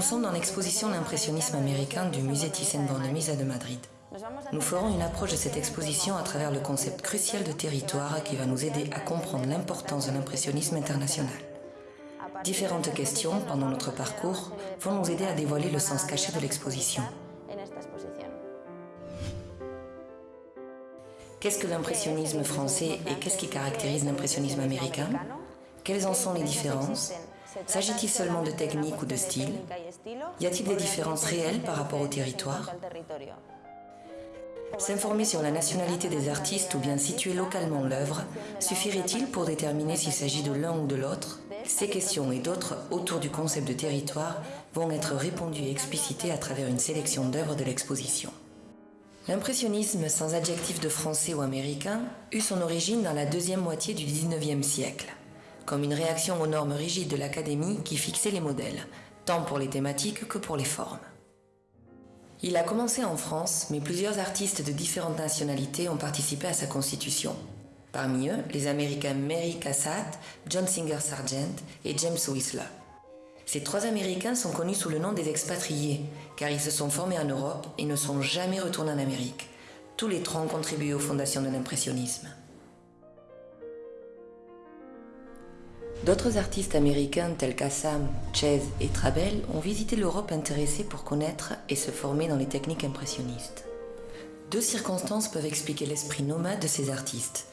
sommes dans l'exposition L'impressionnisme américain du musée Thyssen-Bornemisza de Madrid. Nous ferons une approche de cette exposition à travers le concept crucial de territoire qui va nous aider à comprendre l'importance de l'impressionnisme international. Différentes questions pendant notre parcours vont nous aider à dévoiler le sens caché de l'exposition. Qu'est-ce que l'impressionnisme français et qu'est-ce qui caractérise l'impressionnisme américain? Quelles en sont les différences? S'agit-il seulement de technique ou de style Y a-t-il des différences réelles par rapport au territoire? S'informer sur la nationalité des artistes ou bien situer localement l'œuvre suffirait-il pour déterminer s'il s'agit de l'un ou de l'autre? Ces questions et d'autres autour du concept de territoire vont être répondues et explicitées à travers une sélection d'œuvres de l'exposition. L'impressionnisme sans adjectif de français ou américain eut son origine dans la deuxième moitié du XIXe siècle, comme une réaction aux normes rigides de l'académie qui fixaient les modèles, tant pour les thématiques que pour les formes. Il a commencé en France, mais plusieurs artistes de différentes nationalités ont participé à sa constitution. Parmi eux, les Américains Mary Cassatt, John Singer Sargent et James Whistler. Ces trois Américains sont connus sous le nom des expatriés, car ils se sont formés en Europe et ne sont jamais retournés en Amérique. Tous les trois ont contribué aux fondations de l'impressionnisme. D'autres artistes américains tels qu'Assam, Chase et Trabel ont visité l'Europe intéressés pour connaître et se former dans les techniques impressionnistes. Deux circonstances peuvent expliquer l'esprit nomade de ces artistes.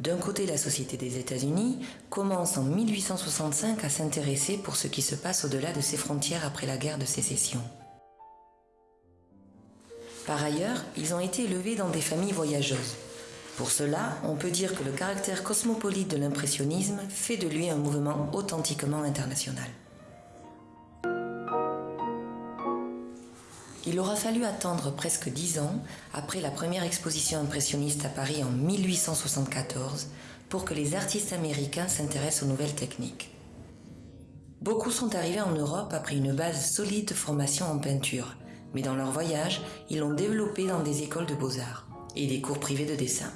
D'un côté, la société des États-Unis commence en 1865 à s'intéresser pour ce qui se passe au-delà de ses frontières après la guerre de sécession. Par ailleurs, ils ont été élevés dans des familles voyageuses. Pour cela, on peut dire que le caractère cosmopolite de l'impressionnisme fait de lui un mouvement authentiquement international. Il aura fallu attendre presque dix ans après la première exposition impressionniste à Paris en 1874 pour que les artistes américains s'intéressent aux nouvelles techniques. Beaucoup sont arrivés en Europe après une base solide de formation en peinture, mais dans leur voyage, ils l'ont développé dans des écoles de beaux-arts et des cours privés de dessin.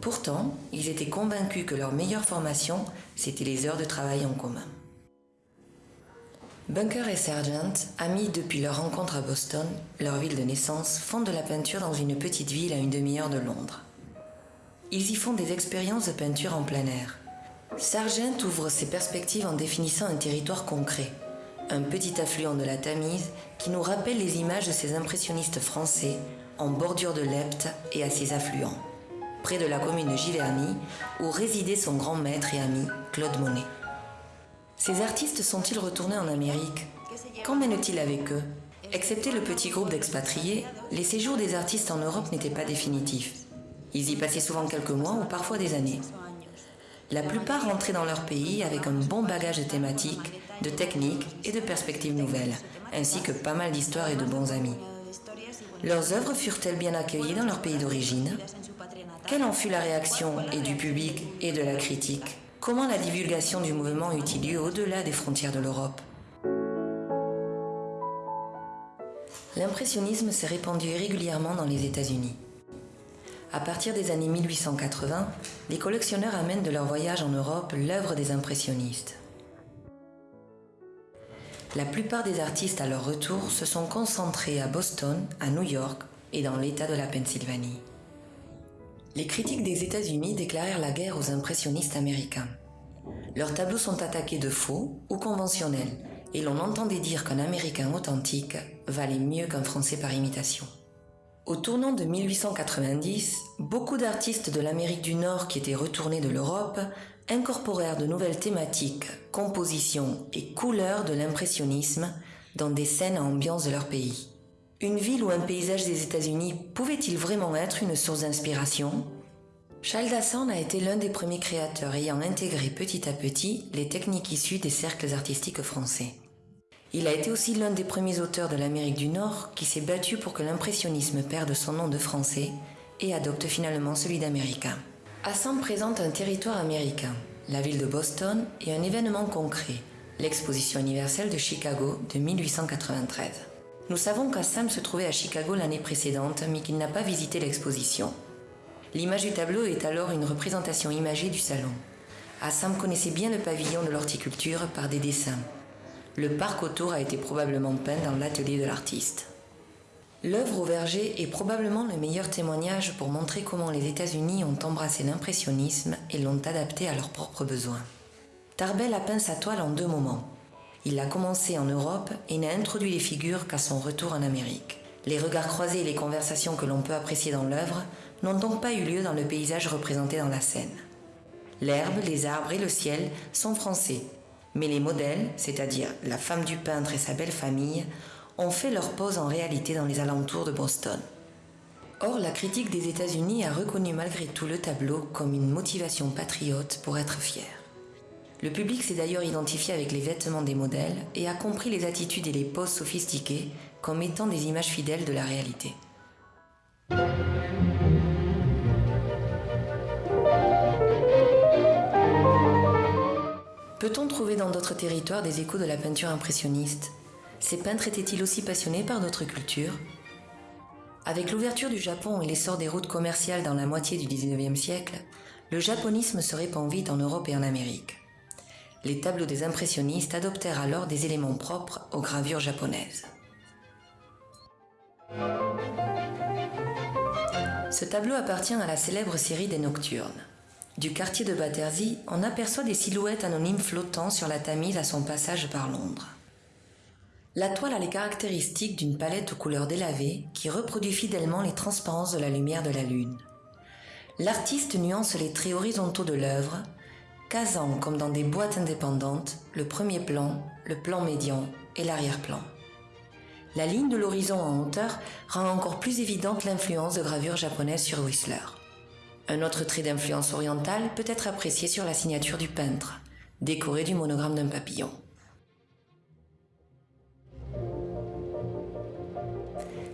Pourtant, ils étaient convaincus que leur meilleure formation, c'était les heures de travail en commun. Bunker et Sargent, amis depuis leur rencontre à Boston, leur ville de naissance, font de la peinture dans une petite ville à une demi-heure de Londres. Ils y font des expériences de peinture en plein air. Sargent ouvre ses perspectives en définissant un territoire concret, un petit affluent de la Tamise qui nous rappelle les images de ces impressionnistes français en bordure de l'Epte et à ses affluents, près de la commune de Giverny, où résidait son grand maître et ami Claude Monet. Ces artistes sont-ils retournés en Amérique? Qu'en mènent-ils avec eux? Excepté le petit groupe d'expatriés, les séjours des artistes en Europe n'étaient pas définitifs. Ils y passaient souvent quelques mois ou parfois des années. La plupart rentraient dans leur pays avec un bon bagage de thématiques, de techniques et de perspectives nouvelles, ainsi que pas mal d'histoires et de bons amis. Leurs œuvres furent-elles bien accueillies dans leur pays d'origine? Quelle en fut la réaction et du public et de la critique? Comment la divulgation du mouvement eut-il lieu au-delà des frontières de l'Europe? L'impressionnisme s'est répandu régulièrement dans les États-Unis. À partir des années 1880, les collectionneurs amènent de leur voyage en Europe l'œuvre des impressionnistes. La plupart des artistes à leur retour se sont concentrés à Boston, à New York et dans l'État de la Pennsylvanie. Les critiques des États-Unis déclarèrent la guerre aux impressionnistes américains. Leurs tableaux sont attaqués de faux ou conventionnels, et l'on entendait dire qu'un Américain authentique valait mieux qu'un Français par imitation. Au tournant de 1890, beaucoup d'artistes de l'Amérique du Nord qui étaient retournés de l'Europe incorporèrent de nouvelles thématiques, compositions et couleurs de l'impressionnisme dans des scènes à ambiance de leur pays. Une ville ou un paysage des États-Unis pouvait-il vraiment être une source d'inspiration? Charles Dassan a été l'un des premiers créateurs ayant intégré petit à petit les techniques issues des cercles artistiques français. Il a été aussi l'un des premiers auteurs de l'Amérique du Nord qui s'est battu pour que l'impressionnisme perde son nom de français et adopte finalement celui d'américain. Assam présente un territoire américain, la ville de Boston et un événement concret, l'exposition universelle de Chicago de 1893. Nous savons qu'Assam se trouvait à Chicago l'année précédente, mais qu'il n'a pas visité l'exposition. L'image du tableau est alors une représentation imagée du salon. Assam connaissait bien le pavillon de l'horticulture par des dessins. Le parc autour a été probablement peint dans l'atelier de l'artiste. L'œuvre au verger est probablement le meilleur témoignage pour montrer comment les États-Unis ont embrassé l'impressionnisme et l'ont adapté à leurs propres besoins. Tarbell a peint sa toile en deux moments. Il a commencé en Europe et n'a introduit les figures qu'à son retour en Amérique. Les regards croisés et les conversations que l'on peut apprécier dans l'œuvre n'ont donc pas eu lieu dans le paysage représenté dans la scène. L'herbe, les arbres et le ciel sont français, mais les modèles, c'est-à-dire la femme du peintre et sa belle famille, ont fait leur pose en réalité dans les alentours de Boston. Or, la critique des États-Unis a reconnu malgré tout le tableau comme une motivation patriote pour être fier. Le public s'est d'ailleurs identifié avec les vêtements des modèles et a compris les attitudes et les poses sophistiquées comme étant des images fidèles de la réalité. Peut-on trouver dans d'autres territoires des échos de la peinture impressionniste? Ces peintres étaient-ils aussi passionnés par d'autres cultures Avec l'ouverture du Japon et l'essor des routes commerciales dans la moitié du XIXe siècle, le japonisme se répand vite en Europe et en Amérique. Les tableaux des impressionnistes adoptèrent alors des éléments propres aux gravures japonaises. Ce tableau appartient à la célèbre série des Nocturnes. Du quartier de Battersea, on aperçoit des silhouettes anonymes flottant sur la Tamise à son passage par Londres. La toile a les caractéristiques d'une palette aux couleurs délavées qui reproduit fidèlement les transparences de la lumière de la lune. L'artiste nuance les traits horizontaux de l'œuvre, casant comme dans des boîtes indépendantes le premier plan, le plan médian et l'arrière-plan. La ligne de l'horizon en hauteur rend encore plus évidente l'influence de gravure japonaise sur Whistler. Un autre trait d'influence orientale peut être apprécié sur la signature du peintre, décorée du monogramme d'un papillon.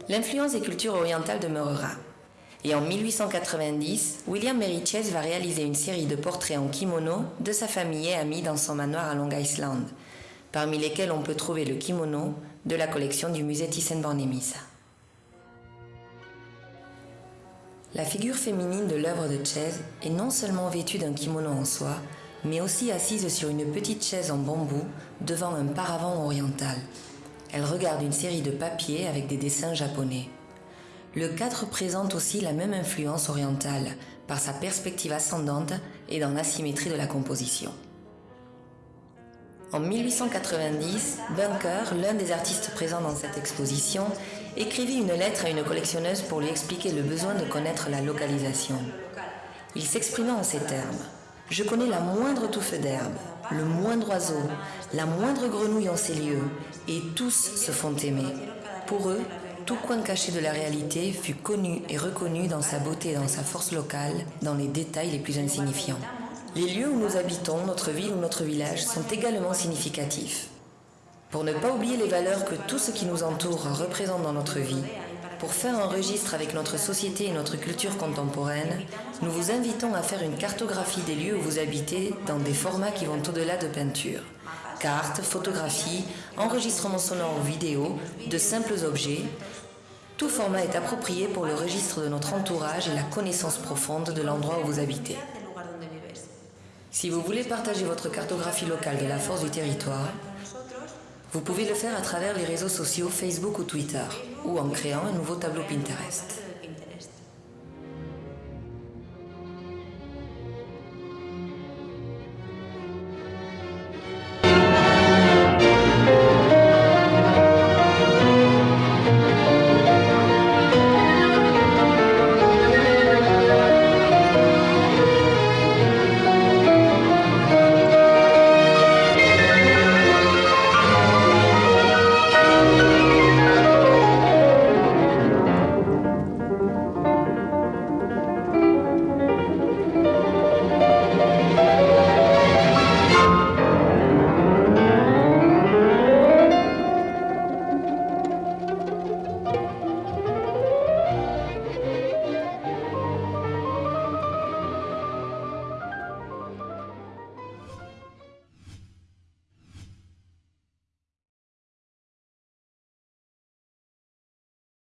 L'influence des cultures orientales demeurera. Et en 1890, William Meriches va réaliser une série de portraits en kimono de sa famille et amis dans son manoir à Long Island, parmi lesquels on peut trouver le kimono de la collection du musée Thyssen-Bornemisza. La figure féminine de l'œuvre de Chase est non seulement vêtue d'un kimono en soie, mais aussi assise sur une petite chaise en bambou devant un paravent oriental, elle regarde une série de papiers avec des dessins japonais. Le cadre présente aussi la même influence orientale par sa perspective ascendante et dans l'asymétrie de la composition. En 1890, Bunker, l'un des artistes présents dans cette exposition, écrivit une lettre à une collectionneuse pour lui expliquer le besoin de connaître la localisation. Il s'exprimait en ces termes. Je connais la moindre touffe d'herbe, le moindre oiseau, la moindre grenouille en ces lieux, et tous se font aimer. Pour eux, tout coin caché de la réalité fut connu et reconnu dans sa beauté et dans sa force locale, dans les détails les plus insignifiants. Les lieux où nous habitons, notre ville ou notre village sont également significatifs. Pour ne pas oublier les valeurs que tout ce qui nous entoure représente dans notre vie, pour faire un registre avec notre société et notre culture contemporaine, nous vous invitons à faire une cartographie des lieux où vous habitez dans des formats qui vont au-delà de peinture. Cartes, photographies, enregistrements sonores ou vidéo, de simples objets. Tout format est approprié pour le registre de notre entourage et la connaissance profonde de l'endroit où vous habitez. Si vous voulez partager votre cartographie locale de la force du territoire, vous pouvez le faire à travers les réseaux sociaux Facebook ou Twitter, ou en créant un nouveau tableau Pinterest.